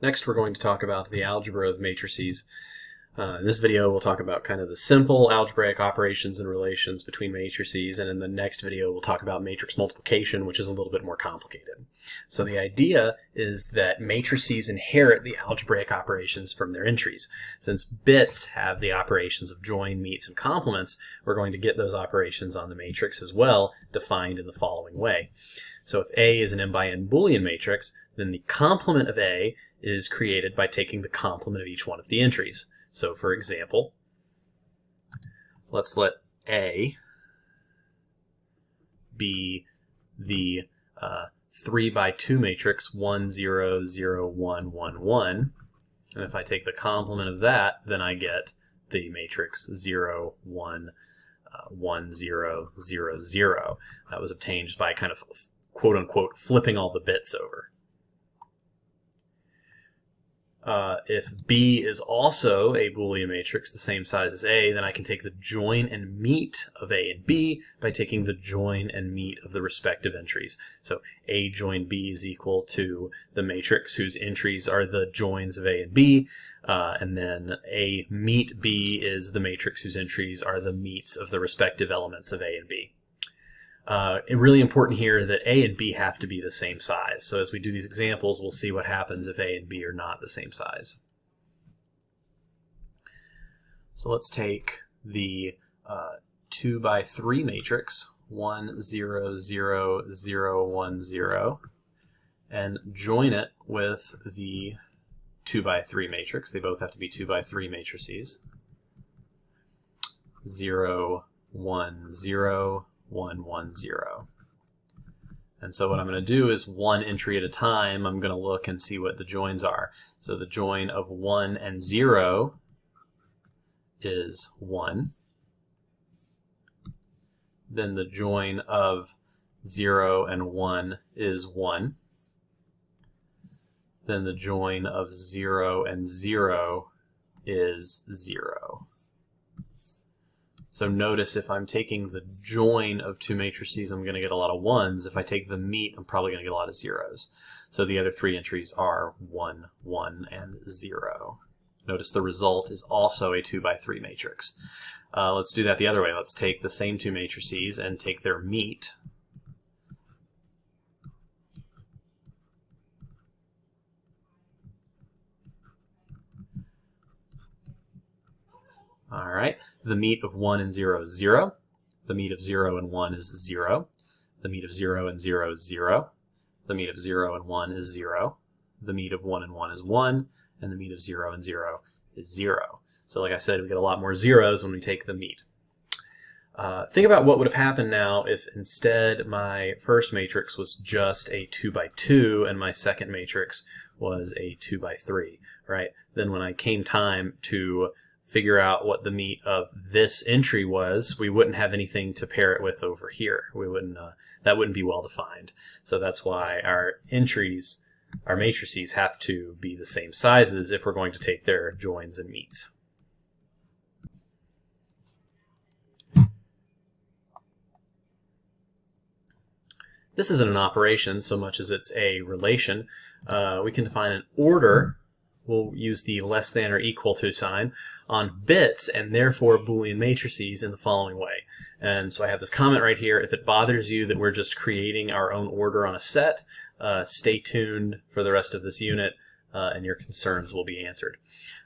Next we're going to talk about the algebra of matrices. Uh, in this video we'll talk about kind of the simple algebraic operations and relations between matrices and in the next video we'll talk about matrix multiplication which is a little bit more complicated. So the idea is that matrices inherit the algebraic operations from their entries. Since bits have the operations of join, meets, and complements, we're going to get those operations on the matrix as well defined in the following way. So if A is an m by n Boolean matrix, then the complement of A is created by taking the complement of each one of the entries. So for example, let's let A be the uh, 3 by 2 matrix 1, 0, 0, 1, 1, 1. And if I take the complement of that, then I get the matrix 0, 1, uh, 1, 0, 0, 0. That was obtained by kind of quote unquote flipping all the bits over. Uh, if B is also a Boolean matrix the same size as A, then I can take the join and meet of A and B by taking the join and meet of the respective entries. So A join B is equal to the matrix whose entries are the joins of A and B, uh, and then A meet B is the matrix whose entries are the meets of the respective elements of A and B. Uh, really important here that A and B have to be the same size. So as we do these examples, we'll see what happens if A and B are not the same size. So let's take the uh, 2 by 3 matrix, 1, 0, 0, 0, 1, 0, and join it with the 2 by 3 matrix. They both have to be 2 by 3 matrices. 0, 1, 0, 1, 1, 0. And so what I'm going to do is one entry at a time, I'm going to look and see what the joins are. So the join of 1 and 0 is 1. Then the join of 0 and 1 is 1. Then the join of 0 and 0 is 0. So notice if I'm taking the join of two matrices, I'm going to get a lot of ones. If I take the meet, I'm probably going to get a lot of zeros. So the other three entries are 1, 1, and 0. Notice the result is also a 2 by 3 matrix. Uh, let's do that the other way. Let's take the same two matrices and take their meet. All right, the meet of 1 and 0 is 0. The meet of 0 and 1 is 0. The meet of 0 and 0 is 0. The meet of 0 and 1 is 0. The meet of 1 and 1 is 1. And the meet of 0 and 0 is 0. So like I said, we get a lot more zeros when we take the meet. Uh, think about what would have happened now if instead my first matrix was just a 2 by 2 and my second matrix was a 2 by 3, right? Then when I came time to figure out what the meet of this entry was, we wouldn't have anything to pair it with over here. We wouldn't, uh, that wouldn't be well defined. So that's why our entries, our matrices have to be the same sizes if we're going to take their joins and meets. This isn't an operation so much as it's a relation. Uh, we can define an order we'll use the less than or equal to sign on bits and therefore Boolean matrices in the following way. And so I have this comment right here. If it bothers you that we're just creating our own order on a set, uh, stay tuned for the rest of this unit uh, and your concerns will be answered.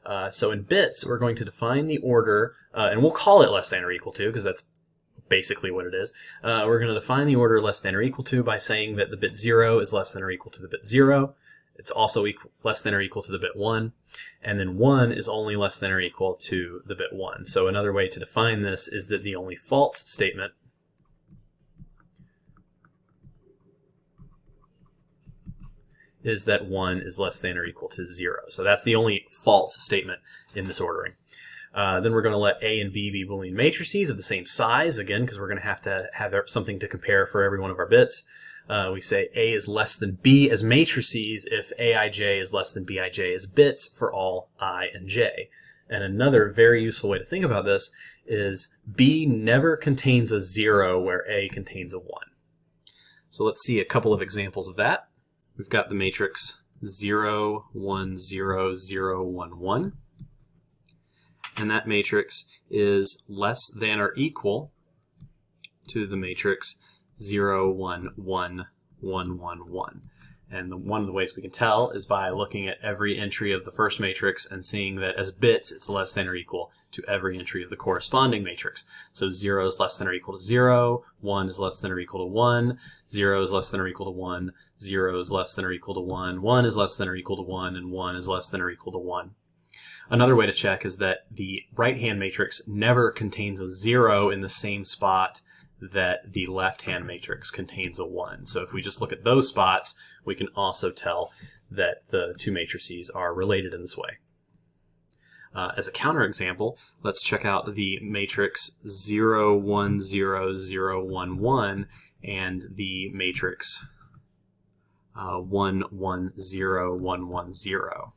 Uh, so in bits, we're going to define the order, uh, and we'll call it less than or equal to because that's basically what it is. Uh, we're going to define the order less than or equal to by saying that the bit 0 is less than or equal to the bit 0, it's also equal, less than or equal to the bit 1. And then 1 is only less than or equal to the bit 1. So another way to define this is that the only false statement is that 1 is less than or equal to 0. So that's the only false statement in this ordering. Uh, then we're going to let A and B be Boolean matrices of the same size, again, because we're going to have to have something to compare for every one of our bits. Uh, we say A is less than B as matrices if Aij is less than Bij as bits for all i and j. And another very useful way to think about this is B never contains a 0 where A contains a 1. So let's see a couple of examples of that. We've got the matrix 0, 1, 0, 0, 1, 1. And that matrix is less than or equal to the matrix 0, 1, 1, 1, 1, 1. And the, one of the ways we can tell is by looking at every entry of the first matrix and seeing that as bits, it's less than or equal to every entry of the corresponding matrix. So 0 is less than or equal to 0, 1 is less than or equal to 1, 0 is less than or equal to 1, 0 is less than or equal to 1, 1 is less than or equal to 1, and 1 is less than or equal to 1. Another way to check is that the right-hand matrix never contains a 0 in the same spot that the left-hand matrix contains a 1. So if we just look at those spots, we can also tell that the two matrices are related in this way. Uh, as a counterexample, let's check out the matrix 0, 1, 0, 0, 1, 1 and the matrix uh, 1, 1, 0, 1, 1, 0.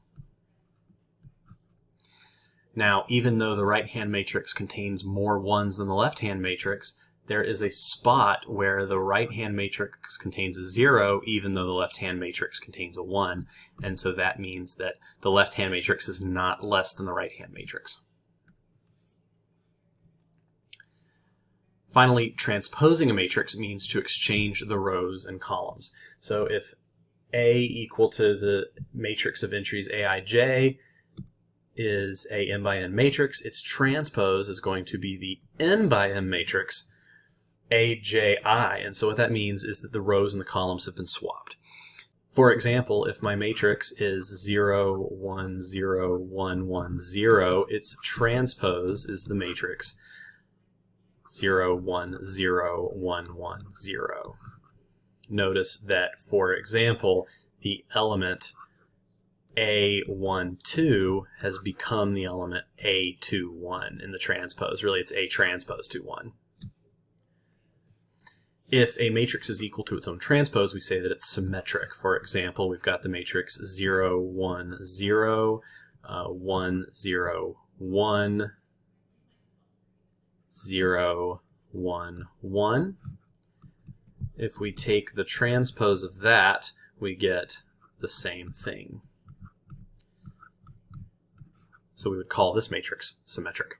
Now, even though the right-hand matrix contains more ones than the left-hand matrix, there is a spot where the right-hand matrix contains a 0 even though the left-hand matrix contains a 1 and so that means that the left-hand matrix is not less than the right-hand matrix. Finally, transposing a matrix means to exchange the rows and columns. So if A equal to the matrix of entries Aij is a m by n matrix, its transpose is going to be the n by m matrix AJI. And so what that means is that the rows and the columns have been swapped. For example, if my matrix is 0, 1, 0, 1, 1, 0, its transpose is the matrix 0, 1, 0, 1, 1, 0. Notice that, for example, the element A12 has become the element A21 in the transpose. Really, it's A transpose to 1 if a matrix is equal to its own transpose, we say that it's symmetric. For example, we've got the matrix 0, 1, 0, uh, 1, 0, 1, 0, 1, 1. If we take the transpose of that, we get the same thing. So we would call this matrix symmetric.